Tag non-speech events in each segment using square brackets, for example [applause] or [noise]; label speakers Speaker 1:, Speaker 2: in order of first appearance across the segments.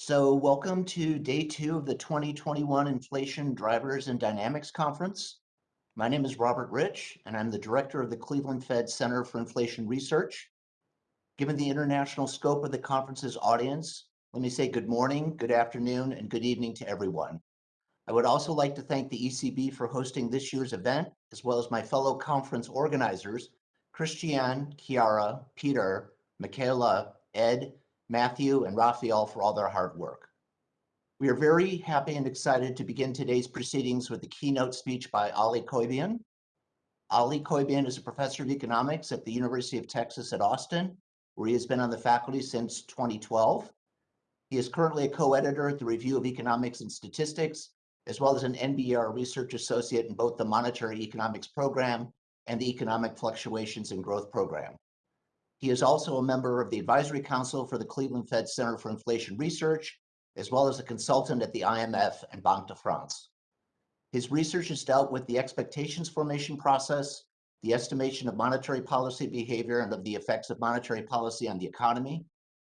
Speaker 1: So welcome to day two of the 2021 Inflation Drivers and Dynamics Conference. My name is Robert Rich, and I'm the director of the Cleveland Fed Center for Inflation Research. Given the international scope of the conference's audience, let me say good morning, good afternoon, and good evening to everyone. I would also like to thank the ECB for hosting this year's event, as well as my fellow conference organizers, Christiane, Chiara, Peter, Michaela, Ed, Matthew, and Raphael for all their hard work. We are very happy and excited to begin today's proceedings with the keynote speech by Ali Coibion. Ali Coibion is a professor of economics at the University of Texas at Austin, where he has been on the faculty since 2012. He is currently a co-editor at the Review of Economics and Statistics, as well as an NBER research associate in both the Monetary Economics Program and the Economic Fluctuations and Growth Program. He is also a member of the Advisory Council for the Cleveland Fed Center for Inflation Research, as well as a consultant at the IMF and Banque de France. His research has dealt with the expectations formation process, the estimation of monetary policy behavior and of the effects of monetary policy on the economy,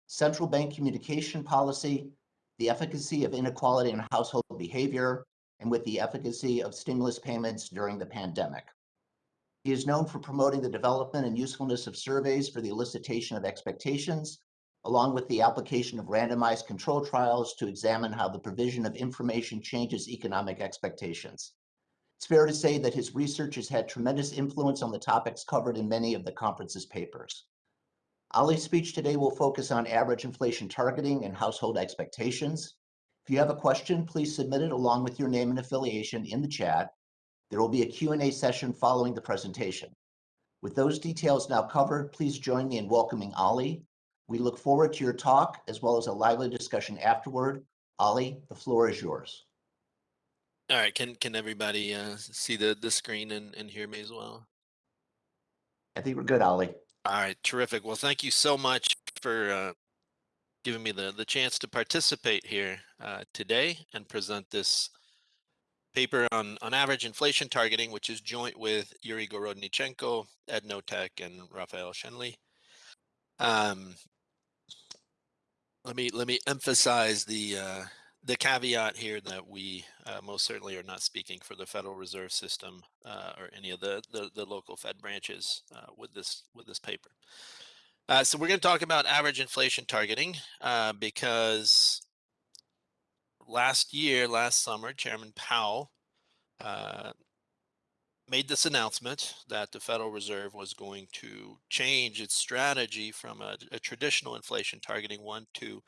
Speaker 1: central bank communication policy, the efficacy of inequality in household behavior, and with the efficacy of stimulus payments during the pandemic. He is known for promoting the development and usefulness of surveys for the elicitation of expectations, along with the application of randomized control trials to examine how the provision of information changes economic expectations. It's fair to say that his research has had tremendous influence on the topics covered in many of the conference's papers. Ali's speech today will focus on average inflation targeting and household expectations. If you have a question, please submit it along with your name and affiliation in the chat, there will be a Q&A session following the presentation. With those details now covered, please join me in welcoming Ali. We look forward to your talk as well as a lively discussion afterward. Ali, the floor is yours.
Speaker 2: All right, can can everybody uh, see the, the screen and, and hear me as well?
Speaker 1: I think we're good, Ali.
Speaker 2: All right, terrific. Well, thank you so much for uh, giving me the, the chance to participate here uh, today and present this paper on, on average inflation targeting, which is joint with Yuri Gorodnichenko, Ed Knotek, and Raphael Schoenle. Um, let me let me emphasize the uh, the caveat here that we uh, most certainly are not speaking for the Federal Reserve System uh, or any of the, the, the local Fed branches uh, with this with this paper. Uh, so we're going to talk about average inflation targeting uh, because last year, last summer, Chairman Powell uh, made this announcement that the Federal Reserve was going to change its strategy from a, a traditional inflation targeting one to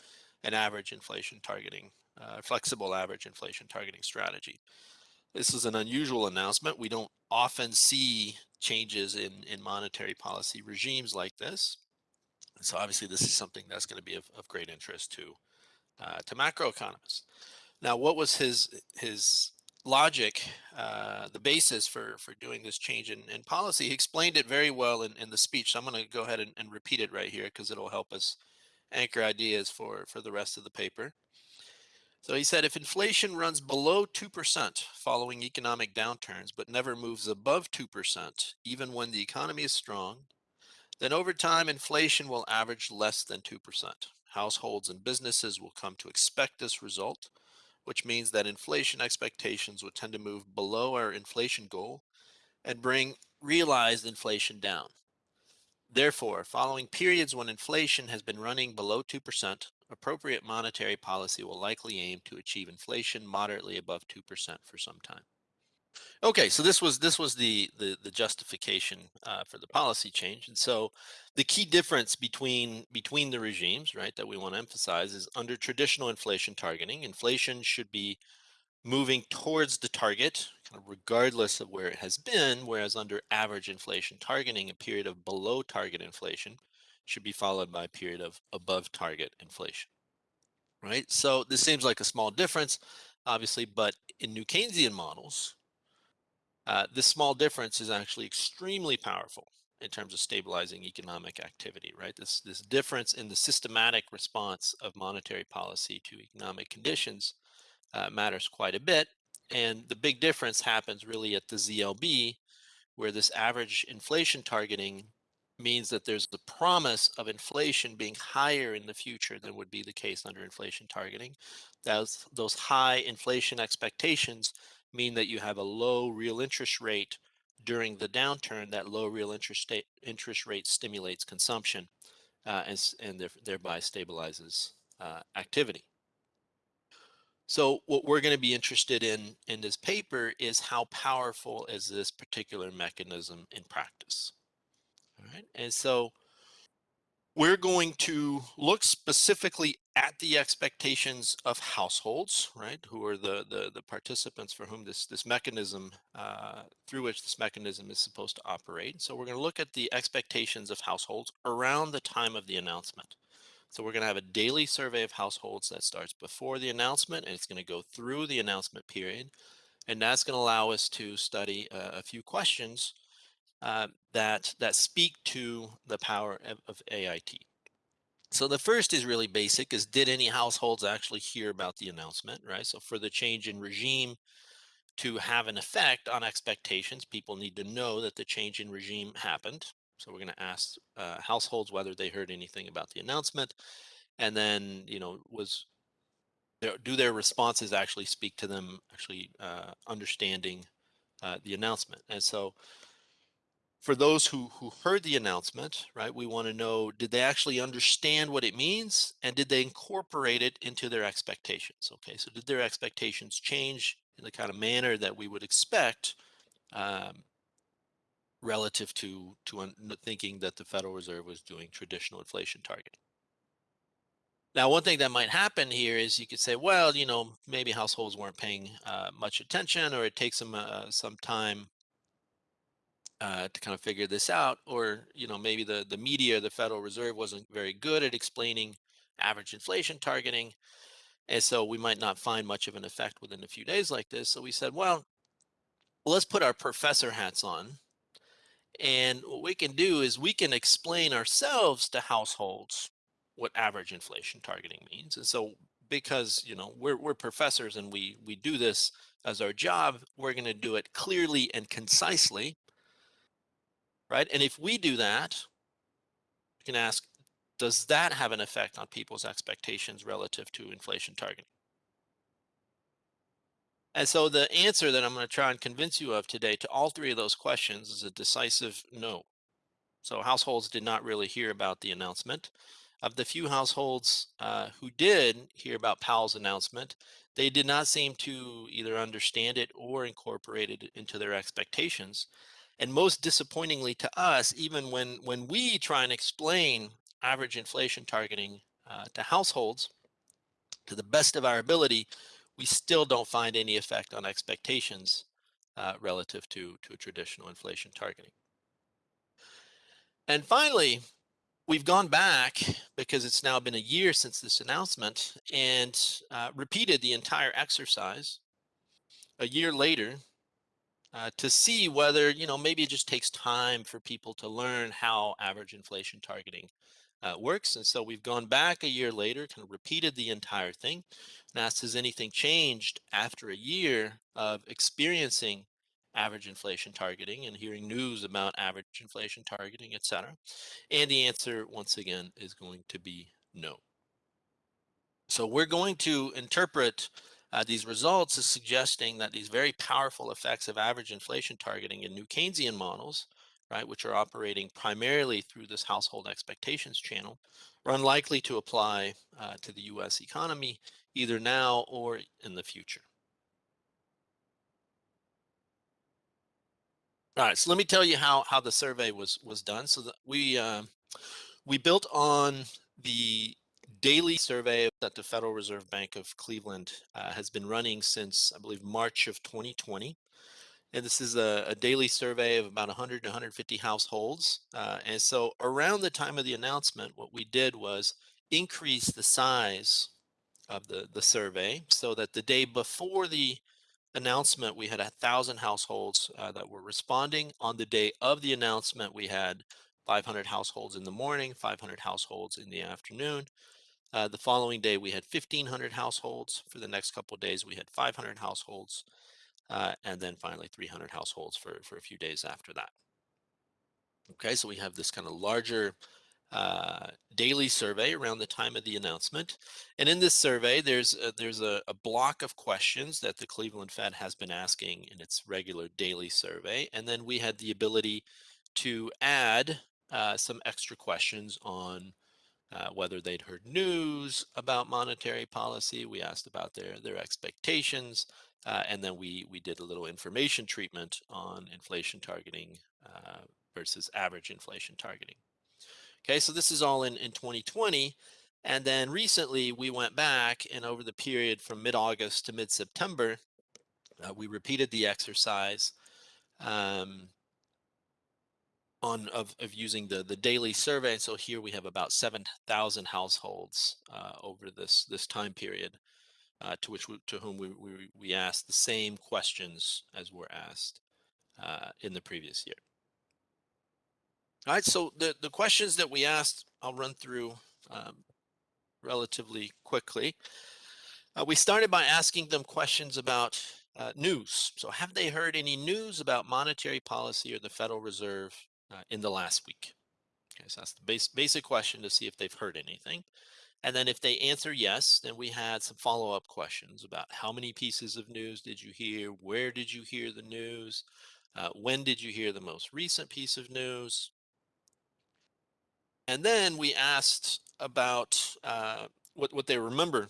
Speaker 2: an average inflation targeting, uh, flexible average inflation targeting strategy. This is an unusual announcement. We don't often see changes in, in monetary policy regimes like this. So obviously this is something that's going to be of, of great interest to uh, to macroeconomists. Now, what was his his logic, uh, the basis for for doing this change in, in policy? He explained it very well in, in the speech. So I'm going to go ahead and, and repeat it right here because it'll help us anchor ideas for for the rest of the paper. So he said, if inflation runs below 2% following economic downturns, but never moves above 2%, even when the economy is strong, then over time, inflation will average less than 2%. Households and businesses will come to expect this result, which means that inflation expectations would tend to move below our inflation goal and bring realized inflation down. Therefore, following periods when inflation has been running below 2%, appropriate monetary policy will likely aim to achieve inflation moderately above 2% for some time. Okay, so this was this was the the, the justification uh, for the policy change, and so the key difference between between the regimes, right, that we want to emphasize is under traditional inflation targeting, inflation should be moving towards the target, kind of regardless of where it has been, whereas under average inflation targeting, a period of below target inflation should be followed by a period of above target inflation, right? So this seems like a small difference, obviously, but in New Keynesian models, uh, this small difference is actually extremely powerful in terms of stabilizing economic activity, right? This, this difference in the systematic response of monetary policy to economic conditions uh, matters quite a bit. And the big difference happens really at the ZLB, where this average inflation targeting means that there's the promise of inflation being higher in the future than would be the case under inflation targeting. Those, those high inflation expectations mean that you have a low real interest rate during the downturn. That low real interest, interest rate stimulates consumption uh, and, and thereby stabilizes uh, activity. So what we're going to be interested in in this paper is how powerful is this particular mechanism in practice. All right, and so we're going to look specifically at the expectations of households, right, who are the the, the participants for whom this this mechanism uh, through which this mechanism is supposed to operate. So we're going to look at the expectations of households around the time of the announcement. So we're going to have a daily survey of households that starts before the announcement and it's going to go through the announcement period. And that's going to allow us to study uh, a few questions uh, that, that speak to the power of, of AIT. So the first is really basic is did any households actually hear about the announcement, right? So for the change in regime to have an effect on expectations, people need to know that the change in regime happened. So we're going to ask uh, households whether they heard anything about the announcement, and then you know was there, do their responses actually speak to them actually uh, understanding uh, the announcement? And so for those who who heard the announcement, right, we want to know did they actually understand what it means, and did they incorporate it into their expectations? Okay, so did their expectations change in the kind of manner that we would expect? Um, relative to to thinking that the Federal Reserve was doing traditional inflation targeting. Now, one thing that might happen here is you could say, well, you know, maybe households weren't paying uh, much attention, or it takes them uh, some time uh, to kind of figure this out, or you know, maybe the the media, the Federal Reserve, wasn't very good at explaining average inflation targeting, and so we might not find much of an effect within a few days like this. So we said, well, let's put our professor hats on and what we can do is we can explain ourselves to households what average inflation targeting means. And so because you know we're, we're professors and we we do this as our job, we're going to do it clearly and concisely. Right. And if we do that, you can ask, does that have an effect on people's expectations relative to inflation targeting? And so the answer that I'm going to try and convince you of today to all three of those questions is a decisive no. So households did not really hear about the announcement. Of the few households uh, who did hear about Powell's announcement, they did not seem to either understand it or incorporate it into their expectations. And most disappointingly to us, even when, when we try and explain average inflation targeting uh, to households, to the best of our ability, we still don't find any effect on expectations uh, relative to, to traditional inflation targeting. And finally, we've gone back because it's now been a year since this announcement and uh, repeated the entire exercise a year later uh, to see whether, you know, maybe it just takes time for people to learn how average inflation targeting uh, works. And so we've gone back a year later, kind of repeated the entire thing and asked, has anything changed after a year of experiencing average inflation targeting and hearing news about average inflation targeting, et cetera? And the answer, once again, is going to be no. So we're going to interpret uh, these results is suggesting that these very powerful effects of average inflation targeting in new Keynesian models right, which are operating primarily through this household expectations channel, are unlikely to apply uh, to the US economy either now or in the future. All right, so let me tell you how how the survey was was done. So we uh, we built on the daily survey that the Federal Reserve Bank of Cleveland uh, has been running since I believe March of 2020. And this is a, a, daily survey of about 100 to 150 households. Uh, and so around the time of the announcement, what we did was increase the size of the, the survey so that the day before the announcement, we had a thousand households uh, that were responding. On the day of the announcement, we had 500 households in the morning, 500 households in the afternoon. Uh, the following day, we had 1,500 households. For the next couple days, we had 500 households uh, and then finally 300 households for, for a few days after that. Okay, so we have this kind of larger uh, daily survey around the time of the announcement. And in this survey, there's a, there's a, a, block of questions that the Cleveland Fed has been asking in its regular daily survey. And then we had the ability to add uh, some extra questions on uh, whether they'd heard news about monetary policy. We asked about their their expectations, uh, and then we we did a little information treatment on inflation targeting uh, versus average inflation targeting. Okay, so this is all in, in 2020. And then recently we went back and over the period from mid-August to mid-September, uh, we repeated the exercise um, on of, of using the, the daily survey. So here we have about 7,000 households uh, over this, this time period uh, to which we, to whom we, we, we asked the same questions as were asked uh, in the previous year. All right, so the, the questions that we asked, I'll run through um, relatively quickly. Uh, we started by asking them questions about uh, news. So have they heard any news about monetary policy or the Federal Reserve uh, in the last week? Okay, so that's the base, basic question to see if they've heard anything. And then if they answer yes, then we had some follow-up questions about how many pieces of news did you hear? Where did you hear the news? Uh, when did you hear the most recent piece of news? And then we asked about uh, what, what they remember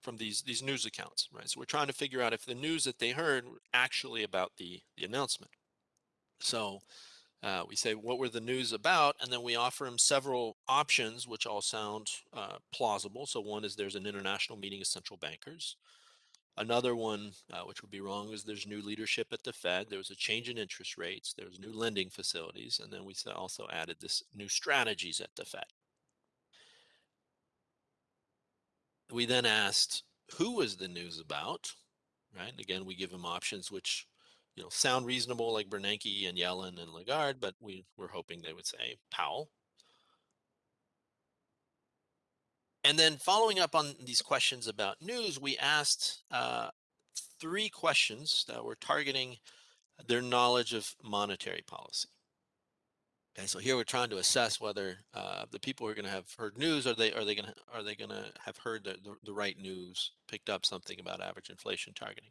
Speaker 2: from these, these news accounts, right? So we're trying to figure out if the news that they heard actually about the, the announcement. So uh, we say, what were the news about? And then we offer them several options, which all sound uh, plausible. So one is there's an international meeting of central bankers. Another one, uh, which would be wrong, is there's new leadership at the Fed. There was a change in interest rates. There was new lending facilities. And then we also added this new strategies at the Fed. We then asked, who was the news about? Right. And again, we give them options which, you know, sound reasonable like Bernanke and Yellen and Lagarde, but we were hoping they would say Powell. And then following up on these questions about news, we asked uh, three questions that were targeting their knowledge of monetary policy. Okay, so here we're trying to assess whether uh, the people who are going to have heard news are they are they going to are they going to have heard the, the, the right news, picked up something about average inflation targeting.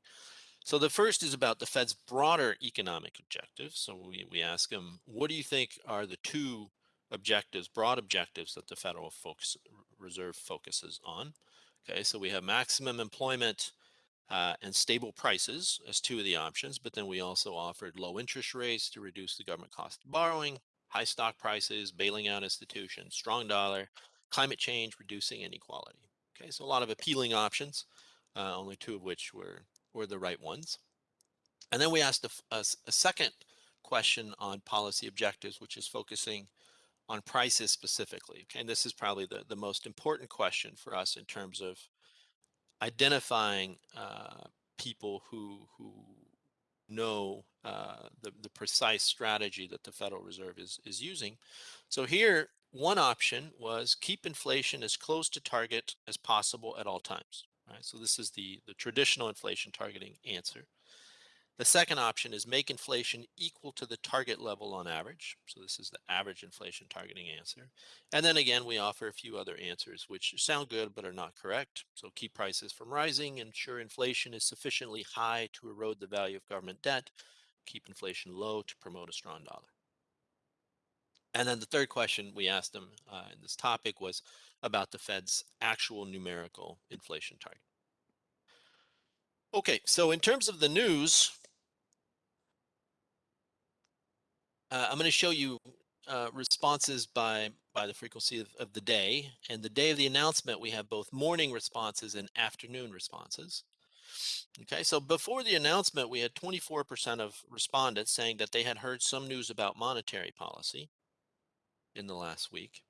Speaker 2: So the first is about the Fed's broader economic objectives. So we we ask them, what do you think are the two objectives, broad objectives that the Federal focus, Reserve focuses on. Okay, so we have maximum employment uh, and stable prices as two of the options, but then we also offered low interest rates to reduce the government cost of borrowing, high stock prices, bailing out institutions, strong dollar, climate change, reducing inequality. Okay, so a lot of appealing options, uh, only two of which were, were the right ones. And then we asked a, a, a second question on policy objectives, which is focusing on prices specifically. Okay, and this is probably the, the most important question for us in terms of identifying uh, people who who know uh, the, the precise strategy that the Federal Reserve is, is using. So here, one option was keep inflation as close to target as possible at all times. Right? So this is the, the traditional inflation targeting answer. The second option is make inflation equal to the target level on average. So this is the average inflation targeting answer. And then again, we offer a few other answers which sound good but are not correct. So keep prices from rising, ensure inflation is sufficiently high to erode the value of government debt, keep inflation low to promote a strong dollar. And then the third question we asked them uh, in this topic was about the Fed's actual numerical inflation target. Okay, so in terms of the news, Uh, I'm going to show you uh, responses by by the frequency of, of the day. And the day of the announcement, we have both morning responses and afternoon responses. Okay, so before the announcement, we had 24% of respondents saying that they had heard some news about monetary policy in the last week.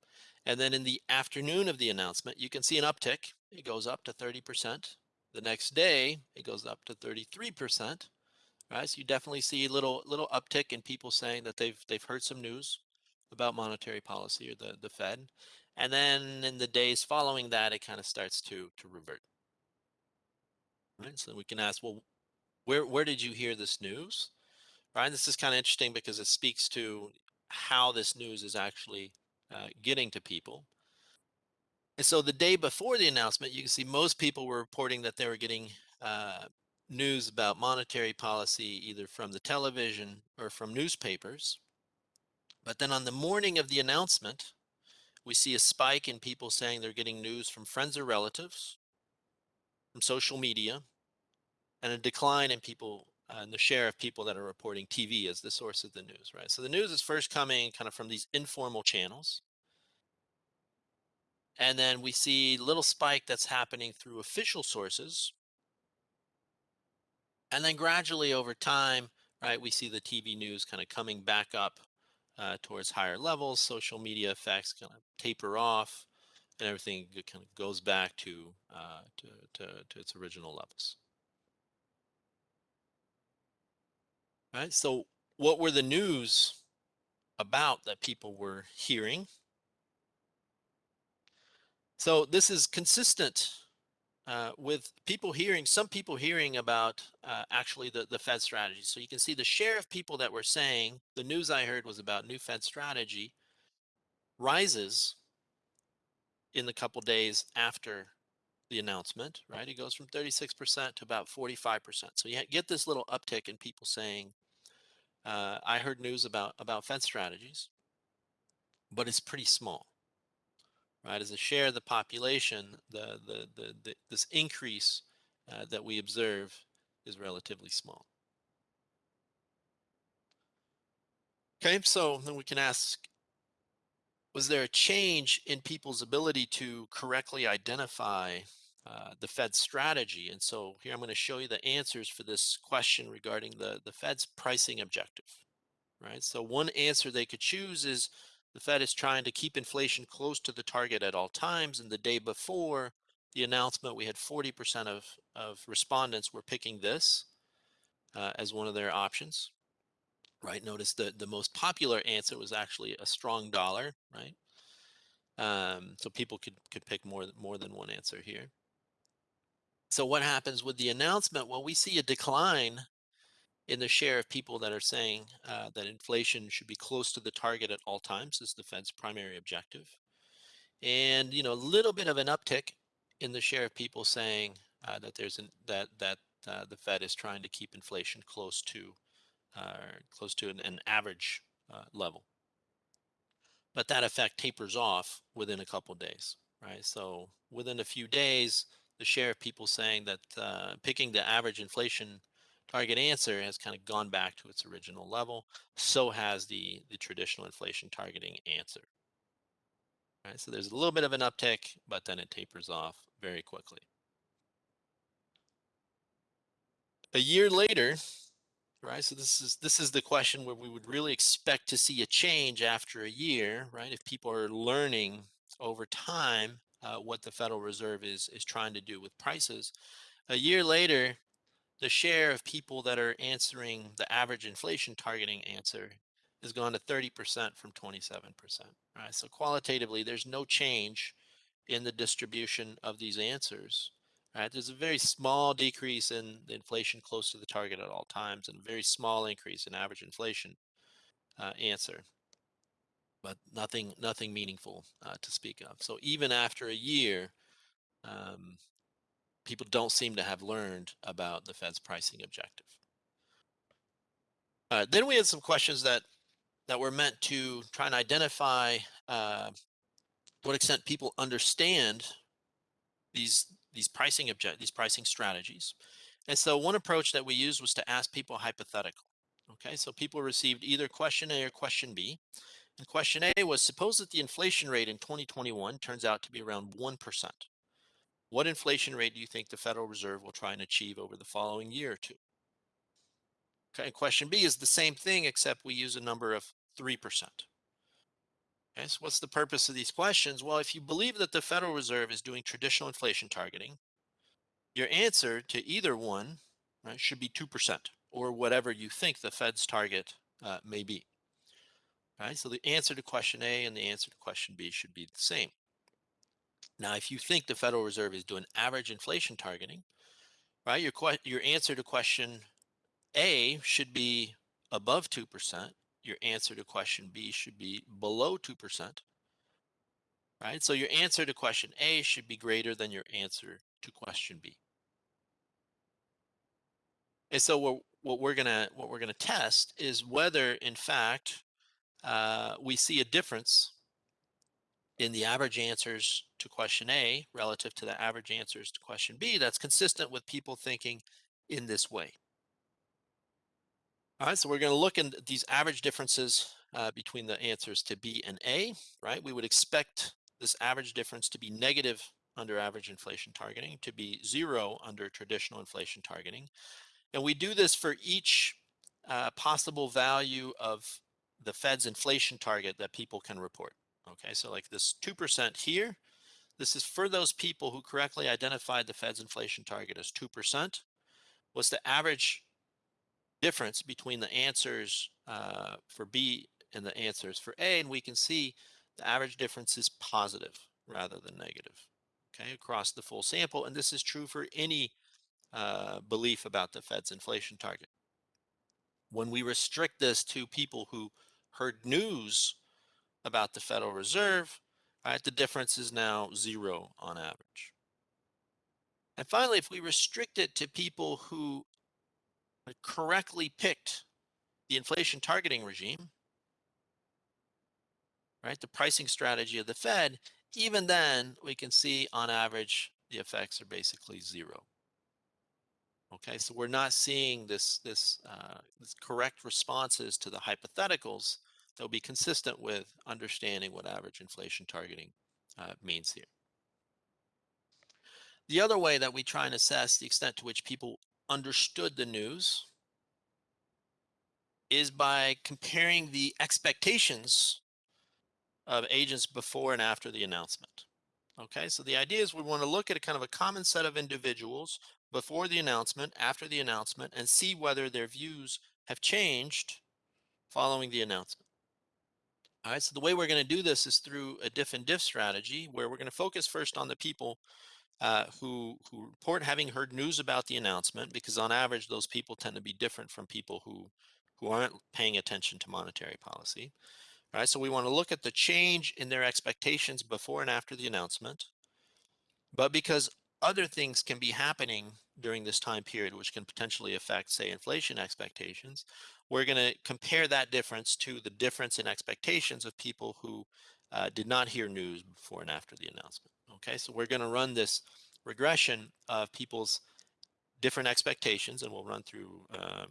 Speaker 2: And then in the afternoon of the announcement, you can see an uptick. It goes up to 30%. The next day, it goes up to 33% right? So you definitely see a little little uptick in people saying that they've they've heard some news about monetary policy or the the Fed, and then in the days following that, it kind of starts to to revert. Right. So we can ask, well, where where did you hear this news? Right. This is kind of interesting because it speaks to how this news is actually uh, getting to people. And so the day before the announcement, you can see most people were reporting that they were getting uh, news about monetary policy either from the television or from newspapers. But then on the morning of the announcement, we see a spike in people saying they're getting news from friends or relatives, from social media, and a decline in people and the share of people that are reporting TV as the source of the news, right? So the news is first coming kind of from these informal channels. And then we see little spike that's happening through official sources. And then gradually over time, right, we see the TV news kind of coming back up uh, towards higher levels. Social media effects kind of taper off and everything kind of goes back to, uh, to, to, to its original levels. Right. So what were the news about that people were hearing? So this is consistent uh, with people hearing, some people hearing about uh, actually the, the Fed strategy. So you can see the share of people that were saying the news I heard was about new Fed strategy rises in the couple days after the announcement, right? It goes from 36% to about 45%. So you get this little uptick in people saying, uh, I heard news about about Fed strategies, but it's pretty small, right? As a share of the population, the the the, the this increase uh, that we observe is relatively small. Okay, so then we can ask, was there a change in people's ability to correctly identify uh, the Fed's strategy. And so here I'm going to show you the answers for this question regarding the, the Fed's pricing objective, right? So one answer they could choose is the Fed is trying to keep inflation close to the target at all times. And the day before the announcement, we had 40% of, of respondents were picking this uh, as one of their options, right? Notice the, the most popular answer was actually a strong dollar, right? Um, so people could, could pick more, more than one answer here. So what happens with the announcement? Well, we see a decline in the share of people that are saying uh, that inflation should be close to the target at all times is the Fed's primary objective. And, you know, a little bit of an uptick in the share of people saying uh, that there's an, that, that uh, the Fed is trying to keep inflation close to uh, close to an, an average uh, level. But that effect tapers off within a couple days, right? So within a few days, the share of people saying that uh, picking the average inflation target answer has kind of gone back to its original level. So has the, the traditional inflation targeting answer. Right, so there's a little bit of an uptick, but then it tapers off very quickly. A year later, right? So this is this is the question where we would really expect to see a change after a year, right? If people are learning over time uh, what the Federal Reserve is is trying to do with prices. A year later, the share of people that are answering the average inflation targeting answer has gone to 30% from 27%. Right. So qualitatively, there's no change in the distribution of these answers. Right. There's a very small decrease in the inflation close to the target at all times, and a very small increase in average inflation uh, answer but nothing nothing meaningful uh, to speak of. So even after a year, um, people don't seem to have learned about the Fed's pricing objective. Uh, then we had some questions that that were meant to try and identify uh, what extent people understand these these pricing object these pricing strategies. And so one approach that we used was to ask people hypothetical. Okay, so people received either question A or question B. And question A was suppose that the inflation rate in 2021 turns out to be around 1%. What inflation rate do you think the Federal Reserve will try and achieve over the following year or two? Okay, question B is the same thing except we use a number of 3%. Okay, so what's the purpose of these questions? Well, if you believe that the Federal Reserve is doing traditional inflation targeting, your answer to either one right, should be 2% or whatever you think the Fed's target uh, may be. Right, so the answer to question A and the answer to question B should be the same. Now, if you think the Federal Reserve is doing average inflation targeting, right, your, your answer to question A should be above 2%. your answer to question B should be below 2%. Right? So your answer to question A should be greater than your answer to question B. And so what, what we're gonna what we're gonna test is whether, in fact, uh, we see a difference in the average answers to question A relative to the average answers to question B that's consistent with people thinking in this way. All right, so we're going to look at these average differences uh, between the answers to B and A, right? We would expect this average difference to be negative under average inflation targeting, to be zero under traditional inflation targeting. And we do this for each uh, possible value of the Fed's inflation target that people can report. Okay, so like this 2% here, this is for those people who correctly identified the Fed's inflation target as 2%. What's the average difference between the answers uh, for B and the answers for A? And we can see the average difference is positive rather than negative, okay, across the full sample. And this is true for any uh, belief about the Fed's inflation target. When we restrict this to people who heard news about the Federal Reserve, right, the difference is now zero on average. And finally, if we restrict it to people who correctly picked the inflation targeting regime, right, the pricing strategy of the Fed, even then we can see on average the effects are basically zero. Okay, so we're not seeing this, this, uh, this correct responses to the hypotheticals that will be consistent with understanding what average inflation targeting uh, means here. The other way that we try and assess the extent to which people understood the news is by comparing the expectations of agents before and after the announcement. Okay, so the idea is we want to look at a kind of a common set of individuals before the announcement, after the announcement, and see whether their views have changed following the announcement. All right, so the way we're going to do this is through a diff and diff strategy where we're going to focus first on the people uh, who, who report having heard news about the announcement because on average those people tend to be different from people who, who aren't paying attention to monetary policy. All right, so we want to look at the change in their expectations before and after the announcement. But because other things can be happening during this time period, which can potentially affect, say, inflation expectations, we're going to compare that difference to the difference in expectations of people who uh, did not hear news before and after the announcement. Okay, so we're going to run this regression of people's different expectations, and we'll run through uh,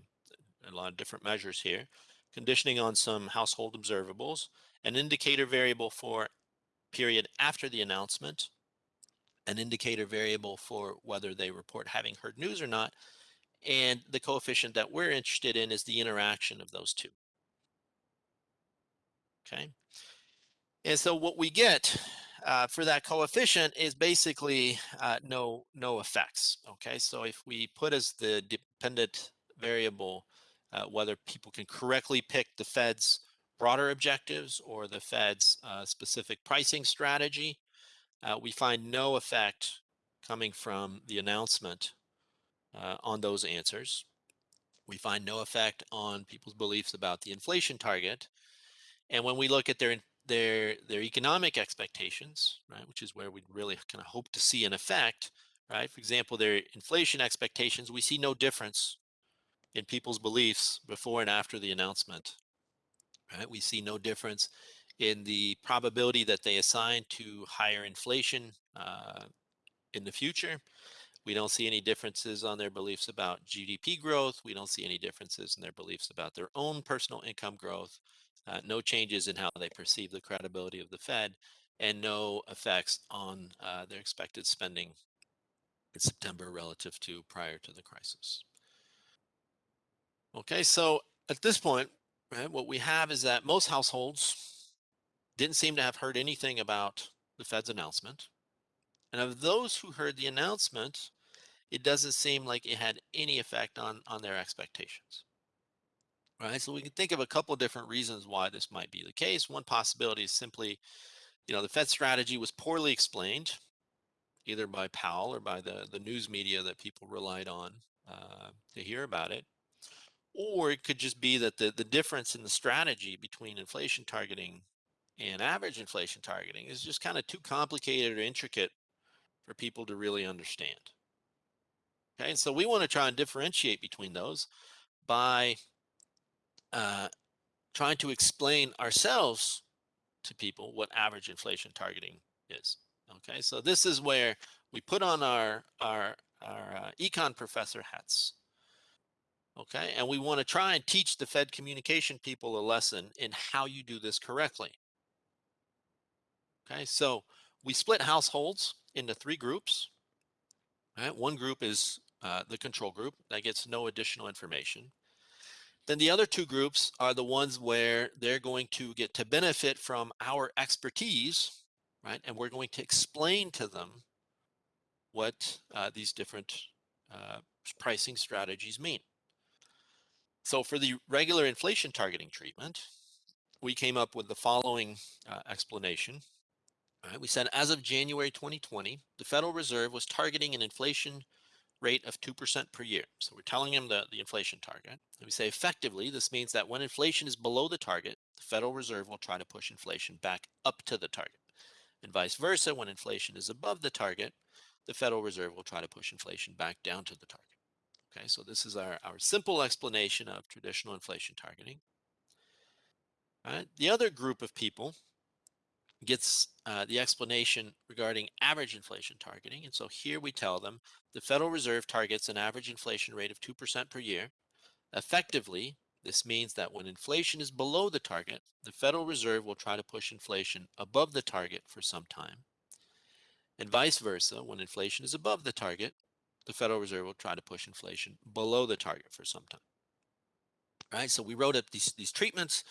Speaker 2: a lot of different measures here, conditioning on some household observables, an indicator variable for period after the announcement, an indicator variable for whether they report having heard news or not, and the coefficient that we're interested in is the interaction of those two. Okay. And so what we get uh, for that coefficient is basically uh, no no effects. Okay, so if we put as the dependent variable uh, whether people can correctly pick the Fed's broader objectives or the Fed's uh, specific pricing strategy, uh, we find no effect coming from the announcement uh, on those answers. We find no effect on people's beliefs about the inflation target. And when we look at their their their economic expectations, right, which is where we really kind of hope to see an effect, right? For example, their inflation expectations, we see no difference in people's beliefs before and after the announcement. Right? We see no difference in the probability that they assign to higher inflation uh, in the future. We don't see any differences on their beliefs about GDP growth. We don't see any differences in their beliefs about their own personal income growth. Uh, no changes in how they perceive the credibility of the Fed, and no effects on uh, their expected spending in September relative to prior to the crisis. Okay, so at this point, right, what we have is that most households didn't seem to have heard anything about the Fed's announcement. And of those who heard the announcement, it doesn't seem like it had any effect on, on their expectations. Right, so we can think of a couple of different reasons why this might be the case. One possibility is simply, you know, the Fed strategy was poorly explained, either by Powell or by the, the news media that people relied on uh, to hear about it. Or it could just be that the, the difference in the strategy between inflation targeting and average inflation targeting is just kind of too complicated or intricate for people to really understand. Okay, and so we want to try and differentiate between those by uh, trying to explain ourselves to people what average inflation targeting is. Okay, so this is where we put on our our our uh, econ professor hats. Okay, and we want to try and teach the Fed communication people a lesson in how you do this correctly. Okay, so we split households into three groups. Right, one group is uh, the control group that gets no additional information. Then the other two groups are the ones where they're going to get to benefit from our expertise, right? And we're going to explain to them what uh, these different uh, pricing strategies mean. So for the regular inflation targeting treatment, we came up with the following uh, explanation. Right, we said as of January 2020, the Federal Reserve was targeting an inflation rate of 2% per year. So we're telling them the, the inflation target. And we say effectively, this means that when inflation is below the target, the Federal Reserve will try to push inflation back up to the target. And vice versa, when inflation is above the target, the Federal Reserve will try to push inflation back down to the target. Okay, so this is our, our simple explanation of traditional inflation targeting. All right, the other group of people gets uh, the explanation regarding average inflation targeting. And so here we tell them the Federal Reserve targets an average inflation rate of 2% per year. Effectively, this means that when inflation is below the target, the Federal Reserve will try to push inflation above the target for some time. And vice versa, when inflation is above the target, the Federal Reserve will try to push inflation below the target for some time. Right, so we wrote up these, these treatments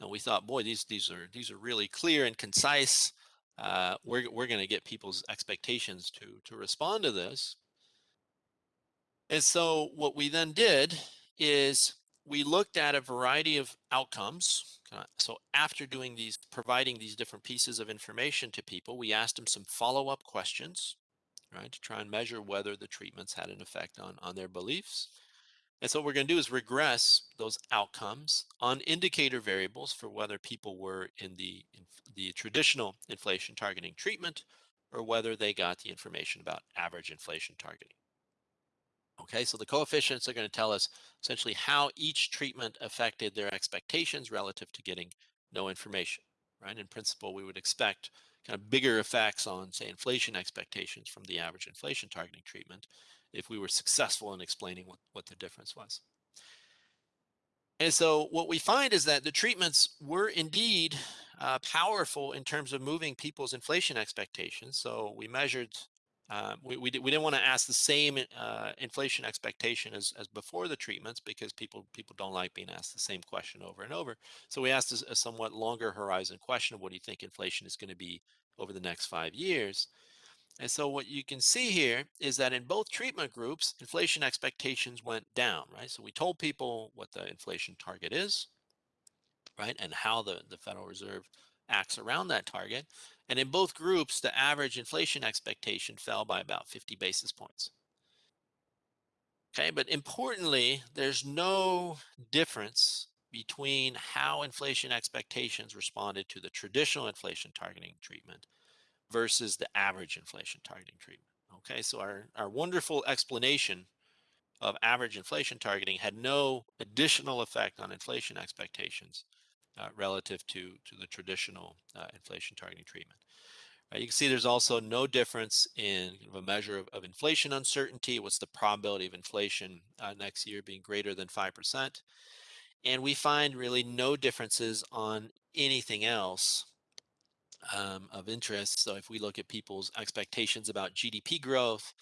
Speaker 2: and we thought, boy, these these are these are really clear and concise. Uh, we're we're going to get people's expectations to to respond to this. And so what we then did is we looked at a variety of outcomes. So after doing these, providing these different pieces of information to people, we asked them some follow-up questions, right, to try and measure whether the treatments had an effect on on their beliefs. And so what we're going to do is regress those outcomes on indicator variables for whether people were in the, in the traditional inflation targeting treatment or whether they got the information about average inflation targeting. Okay, so the coefficients are going to tell us essentially how each treatment affected their expectations relative to getting no information, right? In principle, we would expect kind of bigger effects on, say, inflation expectations from the average inflation targeting treatment if we were successful in explaining what, what the difference was. And so what we find is that the treatments were indeed uh, powerful in terms of moving people's inflation expectations. So we measured, uh, we, we, we, didn't want to ask the same uh, inflation expectation as, as before the treatments because people people don't like being asked the same question over and over. So we asked a, a somewhat longer horizon question of what do you think inflation is going to be over the next five years. And so what you can see here is that in both treatment groups, inflation expectations went down, right? So we told people what the inflation target is, right? And how the, the Federal Reserve acts around that target. And in both groups, the average inflation expectation fell by about 50 basis points. Okay, but importantly, there's no difference between how inflation expectations responded to the traditional inflation targeting treatment versus the average inflation targeting treatment. Okay, so our, our wonderful explanation of average inflation targeting had no additional effect on inflation expectations uh, relative to, to the traditional uh, inflation targeting treatment. You can see there's also no difference in kind of a measure of, of, inflation uncertainty. What's the probability of inflation uh, next year being greater than 5%? And we find really no differences on anything else um, of interest. So if we look at people's expectations about GDP growth,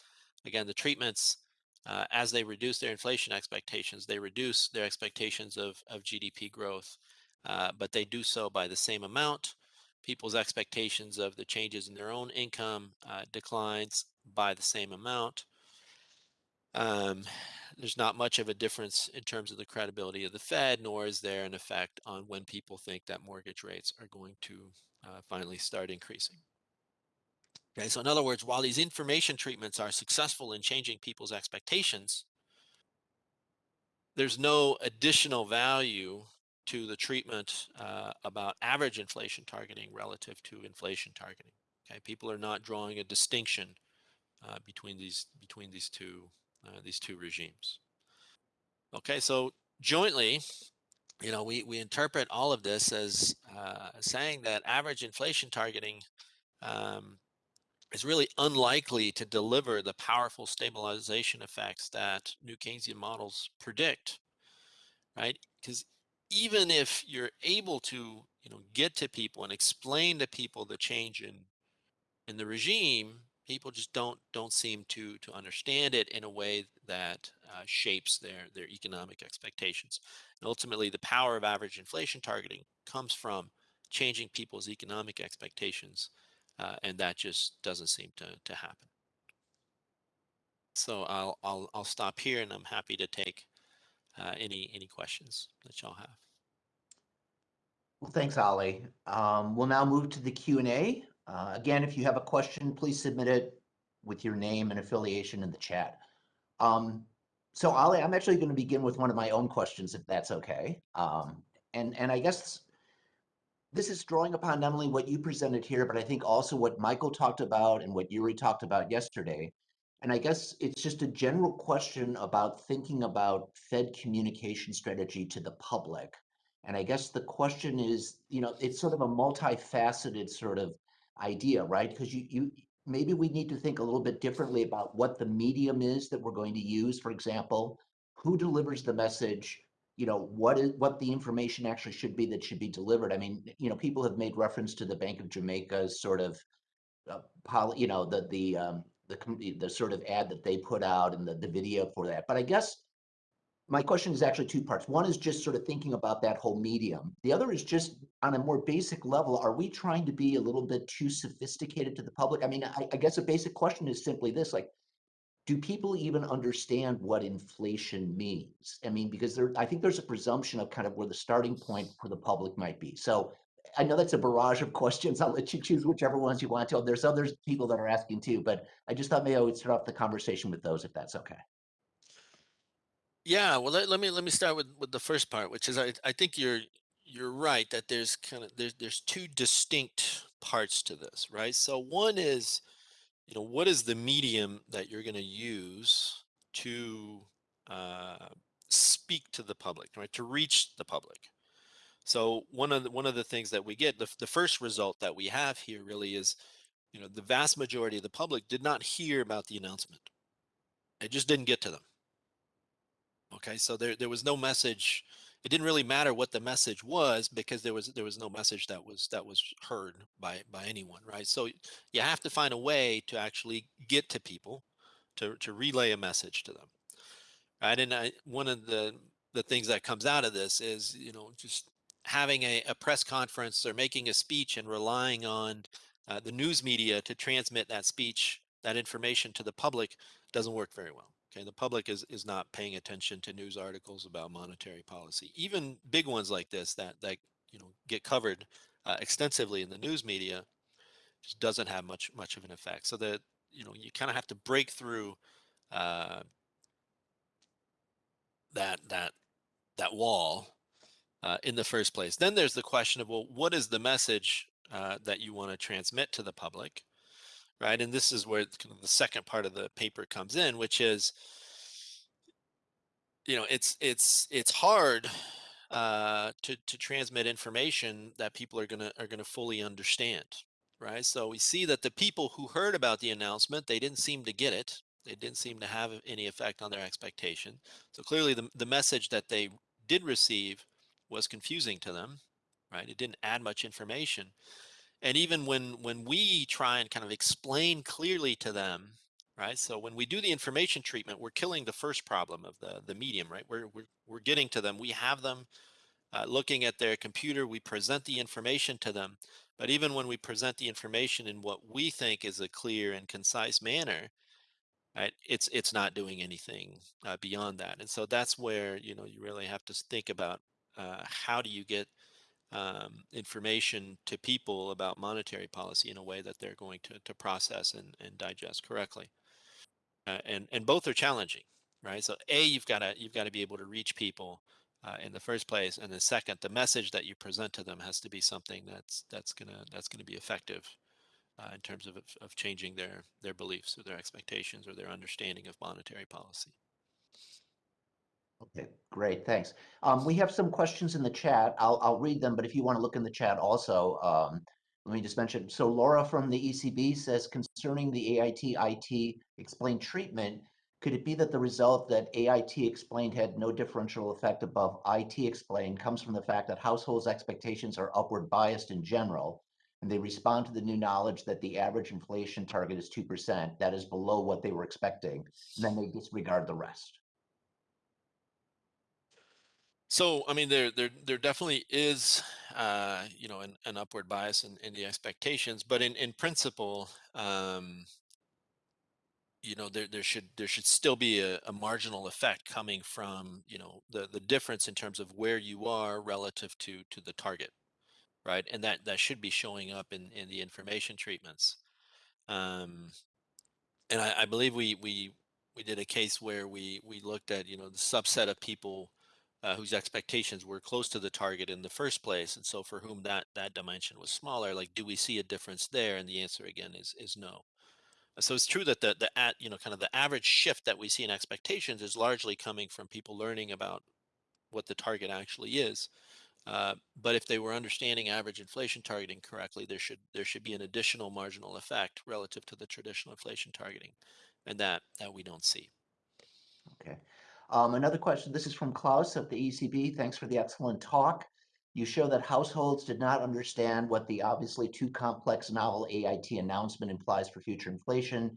Speaker 2: again, the treatments, uh, as they reduce their inflation expectations, they reduce their expectations of, of GDP growth, uh, but they do so by the same amount. People's expectations of the changes in their own income uh, declines by the same amount. Um, there's not much of a difference in terms of the credibility of the Fed, nor is there an effect on when people think that mortgage rates are going to uh, finally start increasing. Okay, so in other words, while these information treatments are successful in changing people's expectations, there's no additional value to the treatment uh, about average inflation targeting relative to inflation targeting. Okay, people are not drawing a distinction uh, between these between these two uh, these two regimes. Okay, so jointly, you know, we we interpret all of this as uh, saying that average inflation targeting um, is really unlikely to deliver the powerful stabilization effects that new Keynesian models predict, right? Because even if you're able to, you know, get to people and explain to people the change in in the regime, people just don't don't seem to to understand it in a way that uh, shapes their their economic expectations. And ultimately, the power of average inflation targeting comes from changing people's economic expectations uh, and that just doesn't seem to to happen. So I'll I'll I'll stop here, and I'm happy to take uh, any any questions that y'all have.
Speaker 1: Well, thanks, Ollie. Um, we'll now move to the Q and A. Uh, again, if you have a question, please submit it with your name and affiliation in the chat. Um, so Ollie, I'm actually going to begin with one of my own questions, if that's okay. Um, and and I guess this is drawing upon not only what you presented here, but I think also what Michael talked about and what Yuri talked about yesterday. And I guess it's just a general question about thinking about Fed communication strategy to the public. And I guess the question is, you know, it's sort of a multifaceted sort of idea, right? Because you, you maybe we need to think a little bit differently about what the medium is that we're going to use, for example, who delivers the message, you know what is what the information actually should be that should be delivered. I mean, you know, people have made reference to the Bank of Jamaica's sort of uh, poly, you know, the the um, the the sort of ad that they put out and the the video for that. But I guess my question is actually two parts. One is just sort of thinking about that whole medium. The other is just on a more basic level, are we trying to be a little bit too sophisticated to the public? I mean, I, I guess a basic question is simply this, like, do people even understand what inflation means? I mean, because there, I think there's a presumption of kind of where the starting point for the public might be. So I know that's a barrage of [laughs] questions. I'll let you choose whichever ones you want to. There's other people that are asking too, but I just thought maybe I would start off the conversation with those if that's okay.
Speaker 2: Yeah, well, let, let me let me start with with the first part, which is I I think you're you're right that there's kind of there's there's two distinct parts to this, right? So one is you know, what is the medium that you're going to use to uh, speak to the public, right? To reach the public. So one of the, one of the things that we get, the, the first result that we have here really is, you know, the vast majority of the public did not hear about the announcement. It just didn't get to them. Okay, so there there was no message it didn't really matter what the message was because there was there was no message that was that was heard by by anyone right? So you have to find a way to actually get to people to to relay a message to them right? And I, one of the the things that comes out of this is you know just having a, a press conference or making a speech and relying on uh, the news media to transmit that speech that information to the public doesn't work very well Okay, the public is is not paying attention to news articles about monetary policy. Even big ones like this that that you know get covered uh, extensively in the news media just doesn't have much much of an effect. So that you know you kind of have to break through uh, that that that wall uh, in the first place. Then there's the question of well, what is the message uh, that you want to transmit to the public? Right? And this is where kind of the second part of the paper comes in, which is, you know, it's it's it's hard uh, to to transmit information that people are gonna are gonna fully understand, right? So we see that the people who heard about the announcement, they didn't seem to get it. They didn't seem to have any effect on their expectation. So clearly, the the message that they did receive was confusing to them, right? It didn't add much information and even when when we try and kind of explain clearly to them right? So when we do the information treatment we're killing the first problem of the the medium right? We're we're, we're getting to them. We have them uh, looking at their computer. We present the information to them. But even when we present the information in what we think is a clear and concise manner right it's it's not doing anything uh, beyond that. And so that's where you know you really have to think about uh, how do you get um, information to people about monetary policy in a way that they're going to, to process and, and digest correctly. Uh, and, and both are challenging. right? So a you've got to you've got to be able to reach people uh, in the first place, and then second, the message that you present to them has to be something that's that's gonna that's gonna be effective uh, in terms of of changing their their beliefs or their expectations or their understanding of monetary policy.
Speaker 1: Okay, great, thanks. Um, we have some questions in the chat. I'll, I'll read them, but if you want to look in the chat also, um, let me just mention. So Laura from the ECB says concerning the AIT IT explained treatment, could it be that the result that AIT explained had no differential effect above IT explained comes from the fact that households' expectations are upward biased in general, and they respond to the new knowledge that the average inflation target is 2%, that is below what they were expecting, and then they disregard the rest?
Speaker 2: So, I mean, there there there definitely is, uh, you know, an, an upward bias in, in the expectations, but in in principle, um, you know, there there should there should still be a, a marginal effect coming from, you know, the the difference in terms of where you are relative to to the target, right? And that that should be showing up in in the information treatments. Um, and I, I believe we we we did a case where we we looked at you know the subset of people uh, whose expectations were close to the target in the first place, and so for whom that that dimension was smaller. Like, do we see a difference there? And the answer again is is no. So it's true that the the at you know kind of the average shift that we see in expectations is largely coming from people learning about what the target actually is. Uh, but if they were understanding average inflation targeting correctly, there should there should be an additional marginal effect relative to the traditional inflation targeting, and that that we don't see.
Speaker 1: Okay. Um, another question. This is from Klaus of the ECB. Thanks for the excellent talk. You show that households did not understand what the obviously too complex novel AIT announcement implies for future inflation,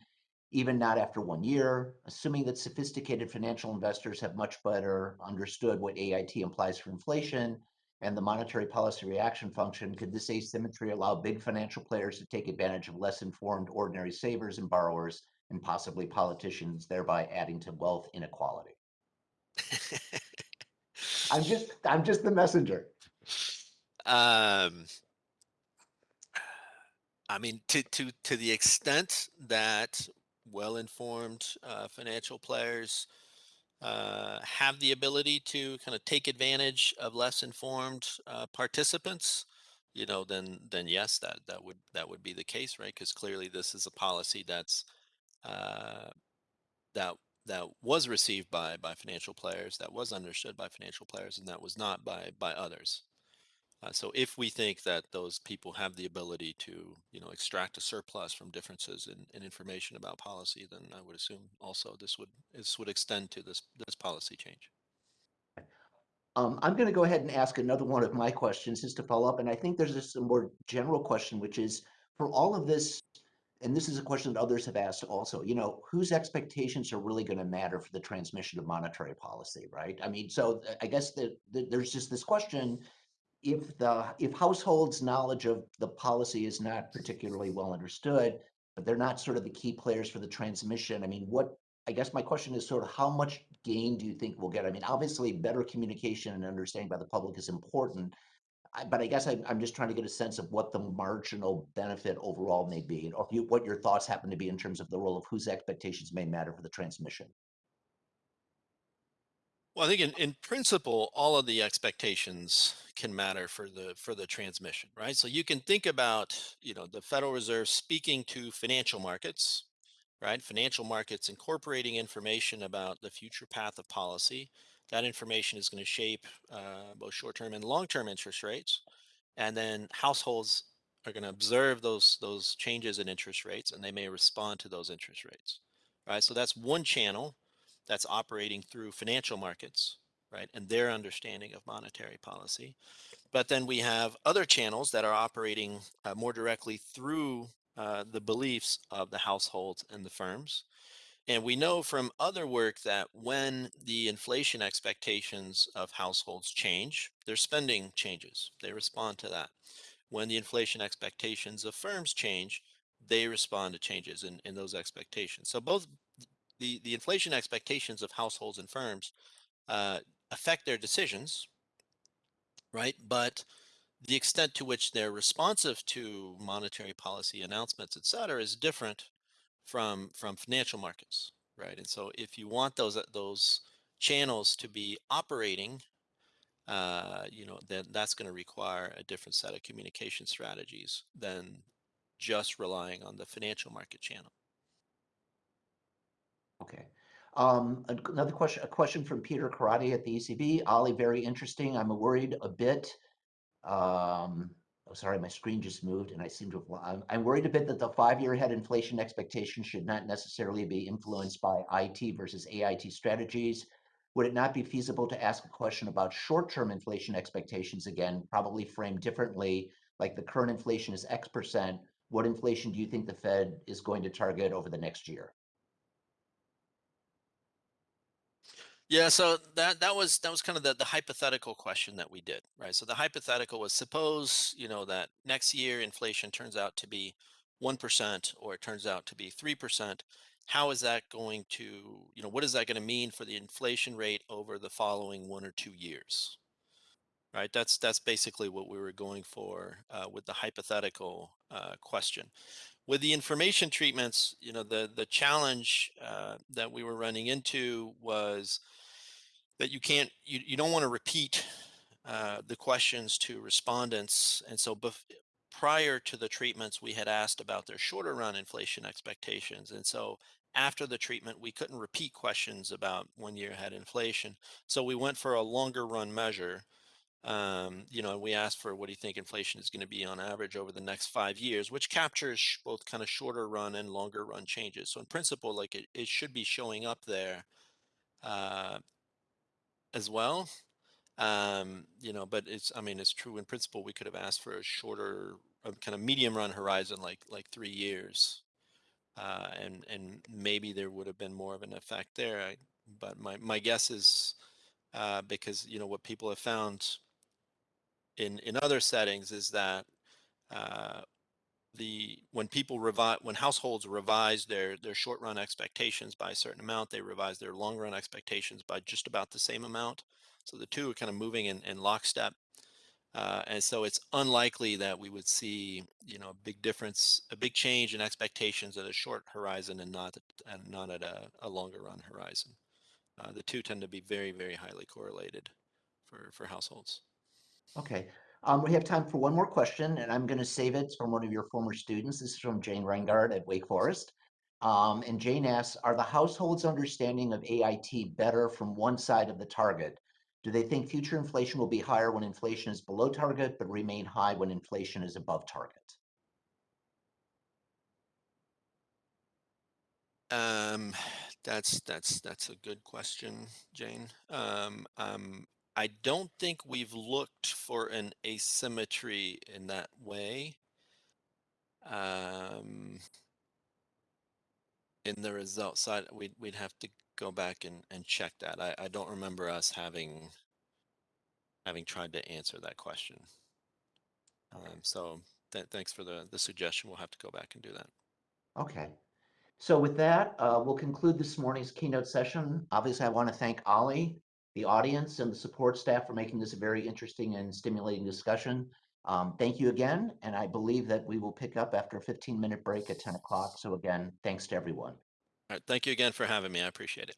Speaker 1: even not after one year. Assuming that sophisticated financial investors have much better understood what AIT implies for inflation and the monetary policy reaction function, could this asymmetry allow big financial players to take advantage of less informed ordinary savers and borrowers and possibly politicians, thereby adding to wealth inequality? I'm just I'm just the messenger.
Speaker 2: Um, I mean, to to to the extent that well-informed uh, financial players uh, have the ability to kind of take advantage of less informed uh, participants, you know, then then yes, that that would that would be the case, right? Because clearly this is a policy that's uh, that that was received by by financial players, that was understood by financial players, and that was not by by others. Uh, so if we think that those people have the ability to, you know, extract a surplus from differences in, in information about policy, then I would assume also this would this would extend to this this policy change.
Speaker 1: Um, I'm going to go ahead and ask another one of my questions just to follow up, and I think there's just a more general question, which is for all of this, and this is a question that others have asked also. You know, whose expectations are really going to matter for the transmission of monetary policy, right? I mean, so uh, I guess that there's just this question if the if households knowledge of the policy is not particularly well understood but they're not sort of the key players for the transmission i mean what i guess my question is sort of how much gain do you think we'll get i mean obviously better communication and understanding by the public is important I, but i guess I, i'm just trying to get a sense of what the marginal benefit overall may be or you, what your thoughts happen to be in terms of the role of whose expectations may matter for the transmission
Speaker 2: well, I think in, in principle, all of the expectations can matter for the for the transmission, right? So you can think about, you know, the Federal Reserve speaking to financial markets, right? Financial markets incorporating information about the future path of policy. That information is going to shape uh, both short-term and long-term interest rates, and then households are going to observe those those changes in interest rates, and they may respond to those interest rates, right? So that's one channel that's operating through financial markets, right, and their understanding of monetary policy. But then we have other channels that are operating uh, more directly through uh, the beliefs of the households and the firms. And we know from other work that when the inflation expectations of households change, their spending changes. They respond to that. When the inflation expectations of firms change, they respond to changes in, in those expectations. So both the, the inflation expectations of households and firms uh, affect their decisions, right? But the extent to which they're responsive to monetary policy announcements, et cetera, is different from from financial markets, right? And so if you want those uh, those channels to be operating, uh, you know, then that's going to require a different set of communication strategies than just relying on the financial market channel.
Speaker 1: Okay. Um, another question, a question from Peter Karadi at the ECB. Ollie, very interesting. I'm worried a bit. Um, oh, sorry, my screen just moved and I seem to have, I'm, worried a bit that the five-year ahead inflation expectation should not necessarily be influenced by IT versus AIT strategies. Would it not be feasible to ask a question about short-term inflation expectations again, probably framed differently, like the current inflation is X percent. What inflation do you think the Fed is going to target over the next year?
Speaker 2: Yeah, so that that was that was kind of the, the hypothetical question that we did, right? So the hypothetical was suppose, you know, that next year inflation turns out to be 1% or it turns out to be 3%. How is that going to, you know, what is that going to mean for the inflation rate over the following one or two years? Right? That's that's basically what we were going for uh, with the hypothetical uh, question with the information treatments, you know, the the challenge uh, that we were running into was that you can't, you, you don't want to repeat uh, the questions to respondents. And so prior to the treatments, we had asked about their shorter run inflation expectations. And so after the treatment, we couldn't repeat questions about one year ahead inflation. So we went for a longer run measure um, you know, we asked for what do you think inflation is going to be on average over the next five years, which captures both kind of shorter run and longer run changes. So in principle, like it, it should be showing up there uh, as well. Um, you know, but it's, I mean, it's true in principle, we could have asked for a shorter a kind of medium run horizon, like, like three years. Uh, and, and maybe there would have been more of an effect there. I, but my, my guess is uh, because, you know, what people have found in in other settings is that uh, the when people revise when households revise their their short run expectations by a certain amount, they revise their long run expectations by just about the same amount. So the two are kind of moving in, in lockstep. Uh, and so it's unlikely that we would see, you know, a big difference, a big change in expectations at a short horizon and not and not at a, a longer run horizon. Uh, the two tend to be very, very highly correlated for for households.
Speaker 1: Okay, um, we have time for one more question, and I'm gonna save it from one of your former students. This is from Jane Ryngaert at Wake Forest. Um, and Jane asks, are the households' understanding of AIT better from one side of the target? Do they think future inflation will be higher when inflation is below target, but remain high when inflation is above target?
Speaker 2: Um, that's that's that's a good question, Jane. Um, um, I don't think we've looked for an asymmetry in that way. Um, in the result side, we'd we'd have to go back and, and check that. I, I don't remember us having having tried to answer that question. Um, so th thanks for the the suggestion. We'll have to go back and do that.
Speaker 1: Okay. So with that, uh, we'll conclude this morning's keynote session. Obviously, I want to thank Ollie, the audience, and the support staff for making this a very interesting and stimulating discussion. Um, thank you again, and I believe that we will pick up after a 15-minute break at 10 o'clock. So again, thanks to everyone.
Speaker 2: All right. Thank you again for having me. I appreciate it.